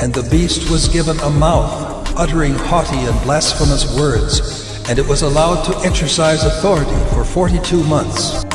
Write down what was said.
And the beast was given a mouth, uttering haughty and blasphemous words, and it was allowed to exercise authority for 42 months.